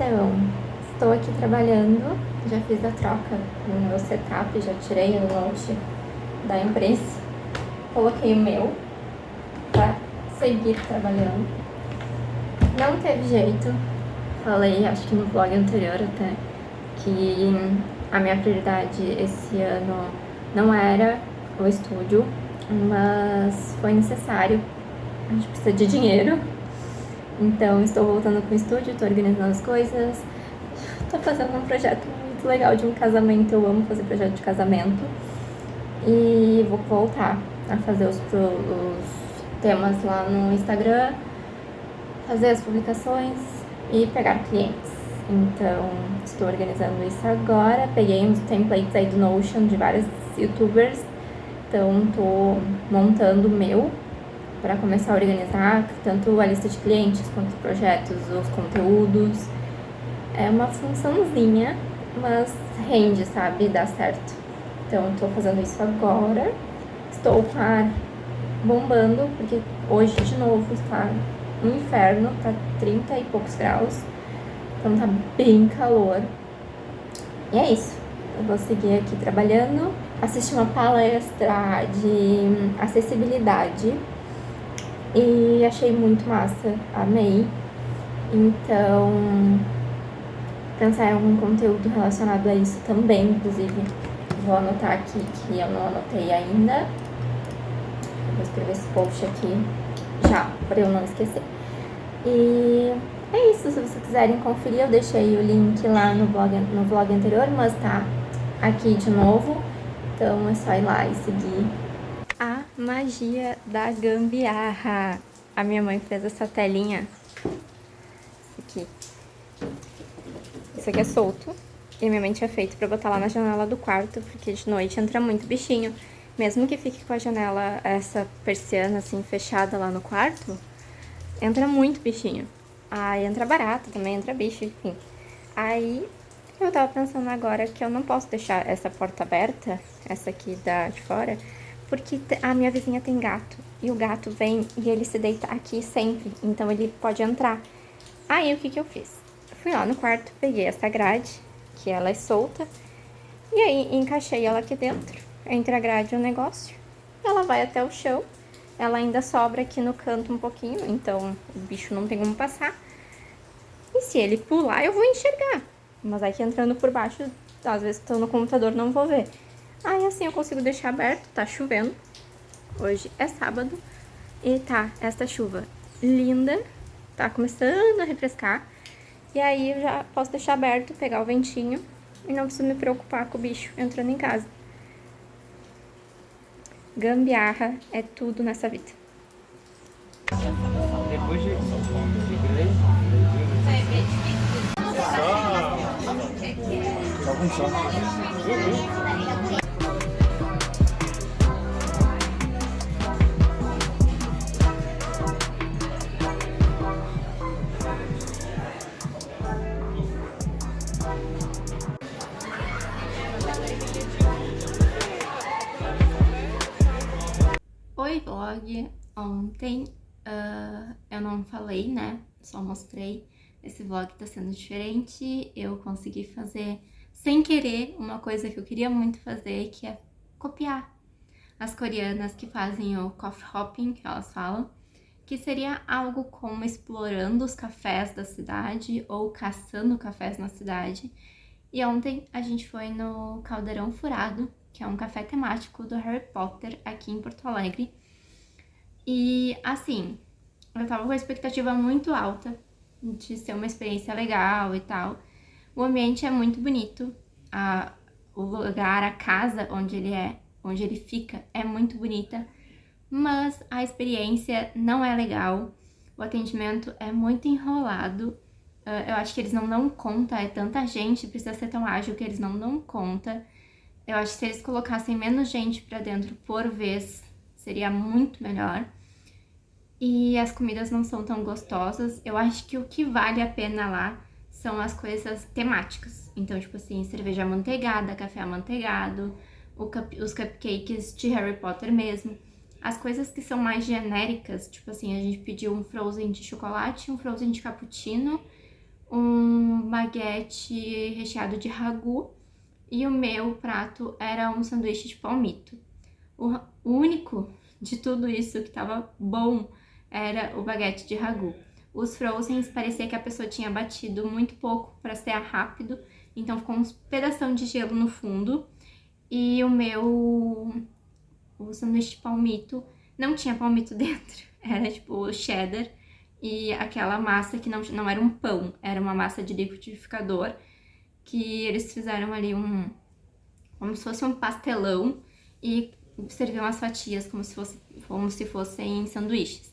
Então, estou aqui trabalhando, já fiz a troca no meu setup, já tirei o note da empresa, coloquei o meu para seguir trabalhando. Não teve jeito, falei acho que no vlog anterior até, que a minha prioridade esse ano não era o estúdio, mas foi necessário, a gente precisa de dinheiro, então estou voltando com o estúdio, estou organizando as coisas, estou fazendo um projeto muito legal de um casamento, eu amo fazer projeto de casamento, e vou voltar a fazer os, os temas lá no Instagram, fazer as publicações e pegar clientes. Então, estou organizando isso agora. Peguei uns templates aí do Notion de vários youtubers. Então, estou montando o meu para começar a organizar tanto a lista de clientes quanto os projetos, os conteúdos. É uma funçãozinha, mas rende, sabe? Dá certo. Então, estou fazendo isso agora. Estou com bombando, porque hoje de novo está um inferno, tá 30 e poucos graus. Então tá bem calor. E é isso. Eu vou seguir aqui trabalhando. Assisti uma palestra de acessibilidade e achei muito massa, amei. Então, pensar em algum conteúdo relacionado a isso também, inclusive. Vou anotar aqui que eu não anotei ainda. Vou escrever esse post aqui já, para eu não esquecer. E é isso, se vocês quiserem conferir, eu deixei o link lá no blog, no vlog anterior, mas tá aqui de novo. Então é só ir lá e seguir. Magia da gambiarra. A minha mãe fez essa telinha. Aqui. Isso aqui é solto. E minha mãe tinha feito pra botar lá na janela do quarto, porque de noite entra muito bichinho. Mesmo que fique com a janela, essa persiana assim, fechada lá no quarto, entra muito bichinho. Aí entra barata também, entra bicho, enfim. Aí eu tava pensando agora que eu não posso deixar essa porta aberta, essa aqui da de fora, porque a minha vizinha tem gato. E o gato vem e ele se deita aqui sempre, então ele pode entrar. Aí o que que eu fiz? Fui lá no quarto, peguei essa grade, que ela é solta, e aí encaixei ela aqui dentro entre a grade e o negócio. Ela vai até o chão, ela ainda sobra aqui no canto um pouquinho, então o bicho não tem como passar. E se ele pular, eu vou enxergar. Mas aqui entrando por baixo, às vezes estou no computador, não vou ver. Aí assim eu consigo deixar aberto, tá chovendo. Hoje é sábado e tá esta chuva linda, tá começando a refrescar. E aí eu já posso deixar aberto, pegar o ventinho e não preciso me preocupar com o bicho entrando em casa. Gambiarra é tudo nessa vida. Depois de só. Oi, vlog. Ontem uh, eu não falei, né? Só mostrei. Esse vlog tá sendo diferente. Eu consegui fazer, sem querer, uma coisa que eu queria muito fazer, que é copiar as coreanas que fazem o coffee hopping, que elas falam, que seria algo como explorando os cafés da cidade ou caçando cafés na cidade. E ontem a gente foi no Caldeirão Furado, que é um café temático do Harry Potter aqui em Porto Alegre. E assim, eu tava com a expectativa muito alta de ser uma experiência legal e tal. O ambiente é muito bonito, a, o lugar, a casa onde ele é, onde ele fica é muito bonita, mas a experiência não é legal, o atendimento é muito enrolado, uh, eu acho que eles não dão conta, é tanta gente, precisa ser tão ágil que eles não dão conta. Eu acho que se eles colocassem menos gente pra dentro por vez, seria muito melhor. E as comidas não são tão gostosas. Eu acho que o que vale a pena lá são as coisas temáticas. Então, tipo assim, cerveja amanteigada, café amanteigado, cup, os cupcakes de Harry Potter mesmo. As coisas que são mais genéricas, tipo assim, a gente pediu um frozen de chocolate, um frozen de cappuccino, um baguete recheado de ragu e o meu prato era um sanduíche de palmito. O, único de tudo isso que tava bom era o baguete de ragu. Os frozens parecia que a pessoa tinha batido muito pouco para ser rápido, então ficou uns pedação de gelo no fundo. E o meu o sanduíche de palmito não tinha palmito dentro, era tipo cheddar e aquela massa que não, não era um pão, era uma massa de liquidificador que eles fizeram ali um como se fosse um pastelão e serviam as fatias como se, fosse, como se fossem sanduíches.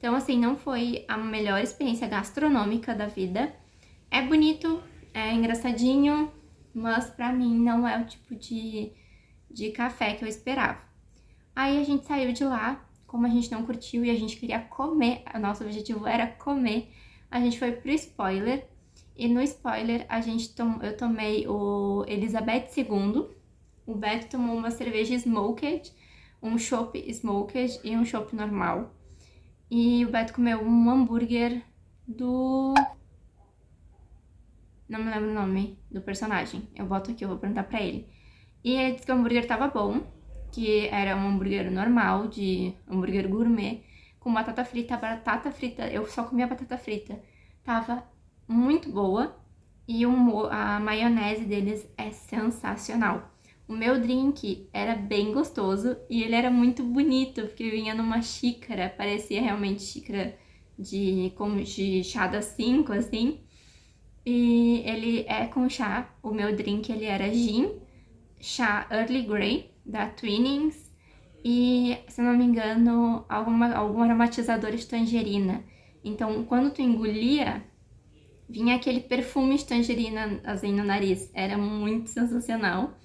Então, assim, não foi a melhor experiência gastronômica da vida. É bonito, é engraçadinho, mas pra mim não é o tipo de, de café que eu esperava. Aí a gente saiu de lá, como a gente não curtiu e a gente queria comer, o nosso objetivo era comer, a gente foi pro spoiler. E no spoiler a gente tom, eu tomei o Elizabeth II, o Beto tomou uma cerveja smoked, um chopp smoked e um chopp normal. E o Beto comeu um hambúrguer do... Não me lembro o nome do personagem. Eu boto aqui, eu vou perguntar pra ele. E ele disse que o hambúrguer tava bom, que era um hambúrguer normal, de hambúrguer gourmet, com batata frita, batata frita, eu só comia batata frita. Tava muito boa e o, a maionese deles é sensacional. O meu drink era bem gostoso e ele era muito bonito, porque vinha numa xícara, parecia realmente xícara de, como de chá das 5, assim. E ele é com chá, o meu drink ele era gin, chá Early Grey, da Twinings, e, se não me engano, alguma, algum aromatizador de tangerina. Então, quando tu engolia, vinha aquele perfume de tangerina assim no nariz. Era muito sensacional.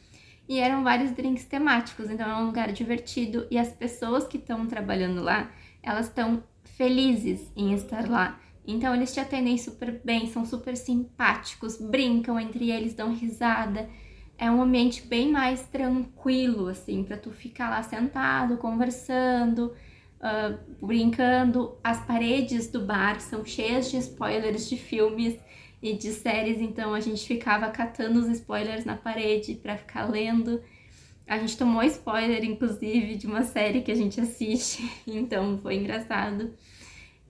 E eram vários drinks temáticos, então é um lugar divertido. E as pessoas que estão trabalhando lá, elas estão felizes em estar lá. Então eles te atendem super bem, são super simpáticos, brincam entre eles, dão risada é um ambiente bem mais tranquilo, assim, para tu ficar lá sentado, conversando, uh, brincando. As paredes do bar são cheias de spoilers de filmes e de séries, então a gente ficava catando os spoilers na parede para ficar lendo. A gente tomou spoiler, inclusive, de uma série que a gente assiste, então foi engraçado.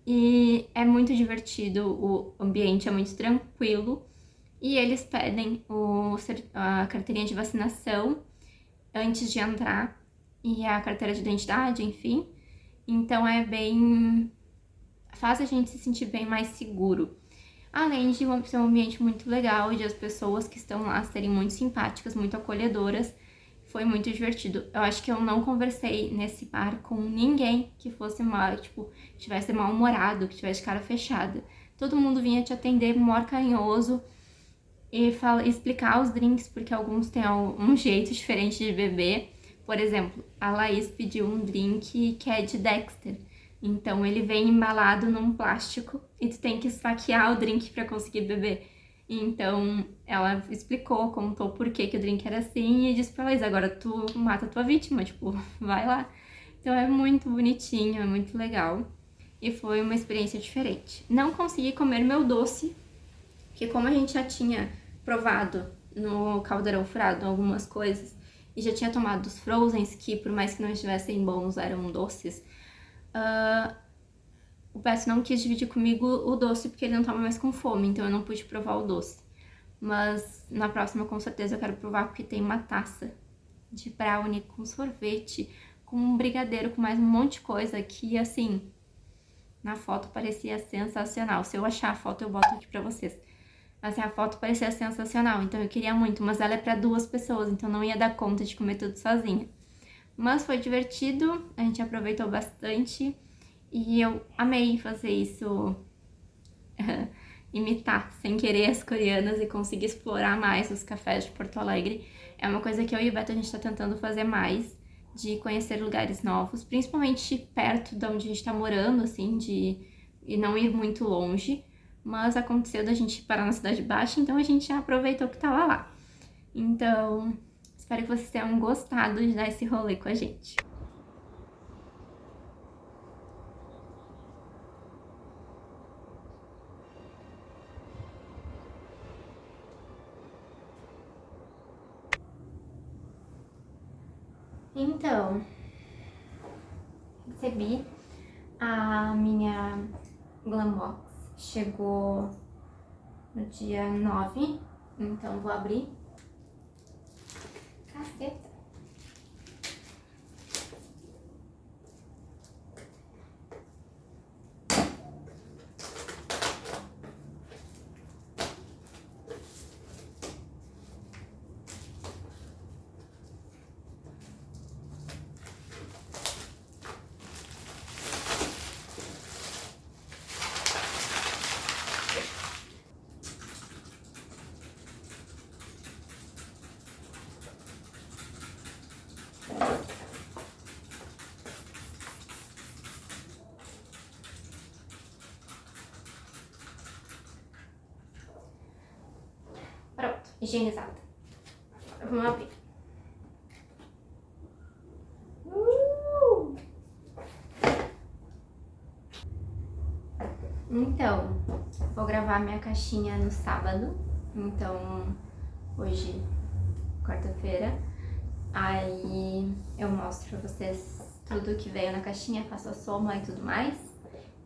E é muito divertido, o ambiente é muito tranquilo e eles pedem o, a carteirinha de vacinação antes de entrar e a carteira de identidade, enfim. Então é bem... faz a gente se sentir bem mais seguro. Além de ser um ambiente muito legal de as pessoas que estão lá serem muito simpáticas, muito acolhedoras, foi muito divertido. Eu acho que eu não conversei nesse bar com ninguém que fosse mal, tipo, tivesse mal-humorado, que tivesse cara fechada. Todo mundo vinha te atender, maior carinhoso, e fala, explicar os drinks, porque alguns têm um jeito diferente de beber. Por exemplo, a Laís pediu um drink que é de Dexter. Então ele vem embalado num plástico e tu tem que esfaquear o drink para conseguir beber. Então ela explicou, contou por que, que o drink era assim e disse pra Laís, agora tu mata a tua vítima, tipo, vai lá. Então é muito bonitinho, é muito legal. E foi uma experiência diferente. Não consegui comer meu doce, que como a gente já tinha provado no caldeirão furado algumas coisas e já tinha tomado os frozens, que por mais que não estivessem bons, eram doces, uh, o Beto não quis dividir comigo o doce porque ele não tava mais com fome, então eu não pude provar o doce. Mas na próxima com certeza eu quero provar porque tem uma taça de brownie com sorvete, com um brigadeiro, com mais um monte de coisa que, assim, na foto parecia sensacional. Se eu achar a foto eu boto aqui pra vocês. Assim, a foto parecia sensacional, então eu queria muito, mas ela é para duas pessoas, então não ia dar conta de comer tudo sozinha. Mas foi divertido, a gente aproveitou bastante e eu amei fazer isso, imitar sem querer as coreanas e conseguir explorar mais os cafés de Porto Alegre. É uma coisa que eu e o Beto a gente está tentando fazer mais, de conhecer lugares novos, principalmente perto de onde a gente está morando, assim, de e não ir muito longe mas aconteceu da gente parar na Cidade Baixa, então a gente aproveitou que tava lá. Então, Espero que vocês tenham gostado de dar esse rolê com a gente. Então, recebi a minha Glambox. Chegou no dia 9, então vou abrir basket. Higienizada. Vamos abrir. Uh! Então, vou gravar minha caixinha no sábado. Então, hoje, quarta-feira. Aí eu mostro pra vocês tudo que veio na caixinha, faço a soma e tudo mais.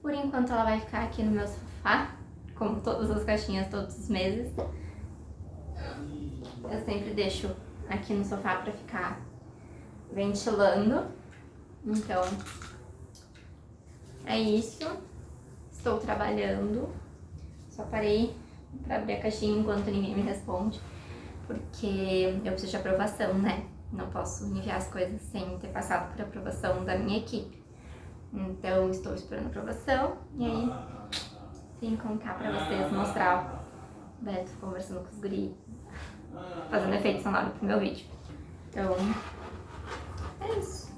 Por enquanto ela vai ficar aqui no meu sofá, como todas as caixinhas todos os meses. Eu sempre deixo aqui no sofá pra ficar ventilando. Então, é isso. Estou trabalhando. Só parei pra abrir a caixinha enquanto ninguém me responde. Porque eu preciso de aprovação, né? Não posso enviar as coisas sem ter passado por aprovação da minha equipe. Então, estou esperando aprovação. E aí, vim contar pra vocês, mostrar Beto conversando com os guris fazendo efeito sonoro pro meu vídeo. Então, é isso.